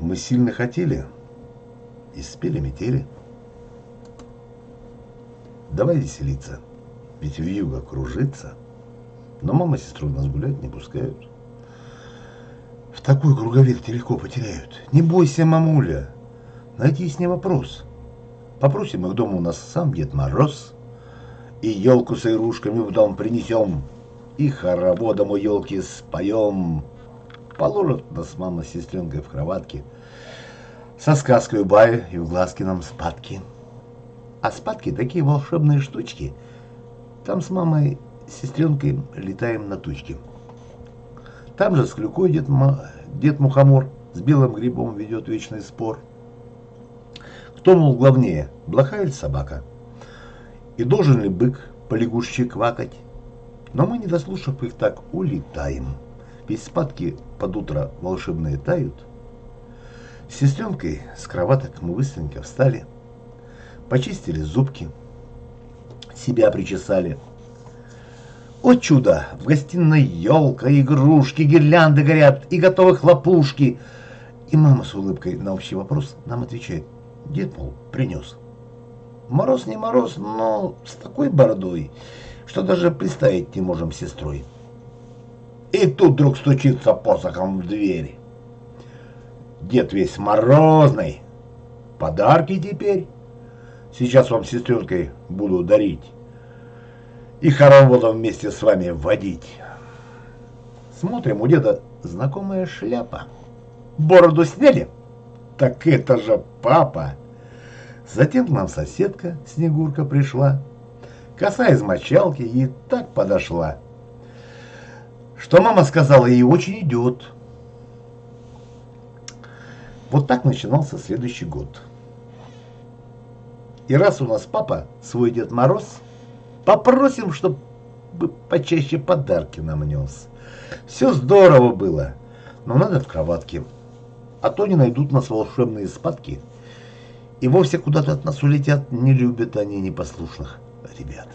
Мы сильно хотели и спели метели. Давай веселиться, ведь вьюга кружится. Но мама и сестру нас гулять не пускают. В такой круговерте легко потеряют. Не бойся, мамуля, найди с ней вопрос. Попросим их дома у нас сам Дед Мороз. И елку с игрушками в дом принесем. И хороводом у елки споем. Положат нас мама с сестренкой в кроватке. Со сказкой баю и в глазки нам спадки. А спадки такие волшебные штучки. Там с мамой, с сестренкой летаем на тучке. Там же с клюкой дед, дед Мухомор с белым грибом ведет вечный спор. Кто, мол, главнее, блоха или собака? И должен ли бык по лягушечьи квакать? Но мы, не дослушав их, так улетаем. Ведь спадки под утро волшебные тают. С сестренкой с кроваток мы быстренько встали, почистили зубки, себя причесали. О чудо! В гостиной елка, игрушки, гирлянды горят и готовы хлопушки. И мама с улыбкой на общий вопрос нам отвечает. Дед, мол, принес. Мороз не мороз, но с такой бородой, что даже представить не можем сестрой. И тут вдруг стучится посохом в дверь. Дед весь морозный. Подарки теперь. Сейчас вам сестренкой буду дарить. И хороводом вместе с вами водить. Смотрим, у деда знакомая шляпа. Бороду сняли? Так это же папа. Затем к нам соседка Снегурка пришла. Коса из мочалки и так подошла что мама сказала, ей очень идет. Вот так начинался следующий год. И раз у нас папа свой Дед Мороз, попросим, чтобы почаще подарки нам нес. Все здорово было, но надо в кроватке, а то не найдут нас волшебные спадки. И вовсе куда-то от нас улетят, не любят они непослушных ребят.